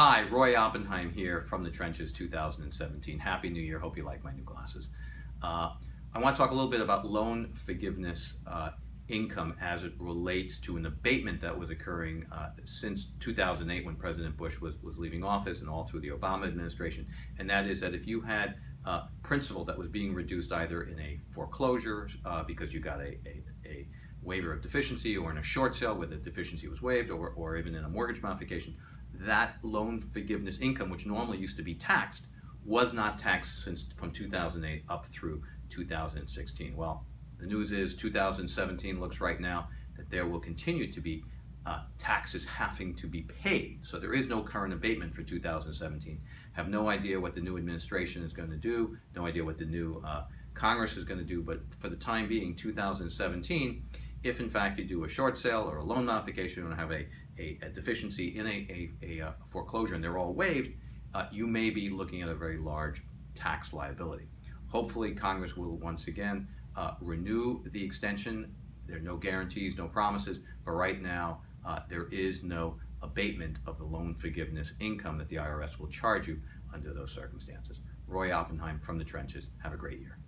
Hi, Roy Oppenheim here from the Trenches 2017. Happy New Year. Hope you like my new glasses. Uh, I want to talk a little bit about loan forgiveness uh, income as it relates to an abatement that was occurring uh, since 2008 when President Bush was, was leaving office and all through the Obama administration. And that is that if you had uh, principal that was being reduced either in a foreclosure uh, because you got a, a, a, waiver of deficiency or in a short sale where the deficiency was waived or, or even in a mortgage modification, that loan forgiveness income, which normally used to be taxed, was not taxed since from 2008 up through 2016. Well, the news is 2017 looks right now that there will continue to be uh, taxes having to be paid. So there is no current abatement for 2017. Have no idea what the new administration is going to do, no idea what the new uh, Congress is going to do, but for the time being, 2017, if in fact you do a short sale or a loan modification and have a, a, a deficiency in a, a, a, foreclosure and they're all waived, uh, you may be looking at a very large tax liability. Hopefully Congress will once again uh, renew the extension. There are no guarantees, no promises, but right now uh, there is no abatement of the loan forgiveness income that the IRS will charge you under those circumstances. Roy Oppenheim from the trenches. Have a great year.